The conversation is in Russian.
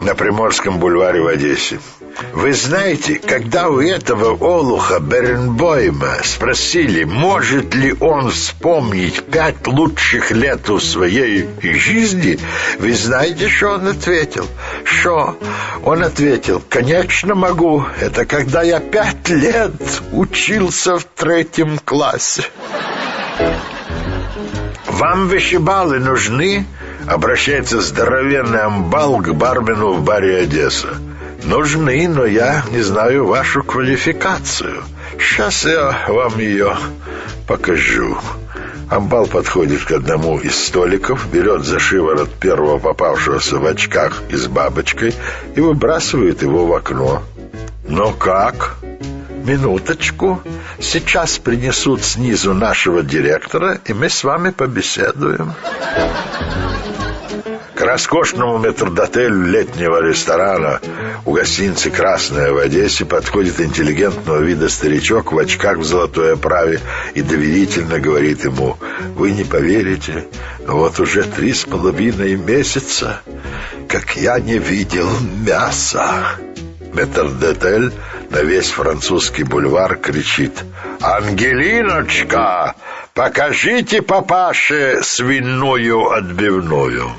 на Приморском бульваре в Одессе. Вы знаете, когда у этого олуха Беренбойма спросили, может ли он вспомнить пять лучших лет в своей жизни, вы знаете, что он ответил? Что? Он ответил, конечно могу, это когда я пять лет учился в третьем классе. Вам вышибалы нужны? Обращается здоровенный амбал к бармену в баре Одесса. Нужны, но я не знаю вашу квалификацию. Сейчас я вам ее покажу. Амбал подходит к одному из столиков, берет за шиворот первого попавшегося в очках и с бабочкой и выбрасывает его в окно. «Но как?» «Минуточку. Сейчас принесут снизу нашего директора, и мы с вами побеседуем». К роскошному метрдотелю летнего ресторана у гостиницы «Красная» в Одессе подходит интеллигентного вида старичок в очках в золотой оправе и доверительно говорит ему «Вы не поверите, но вот уже три с половиной месяца, как я не видел мяса». Метрдотель на весь французский бульвар кричит «Ангелиночка, покажите папаше свиную отбивную».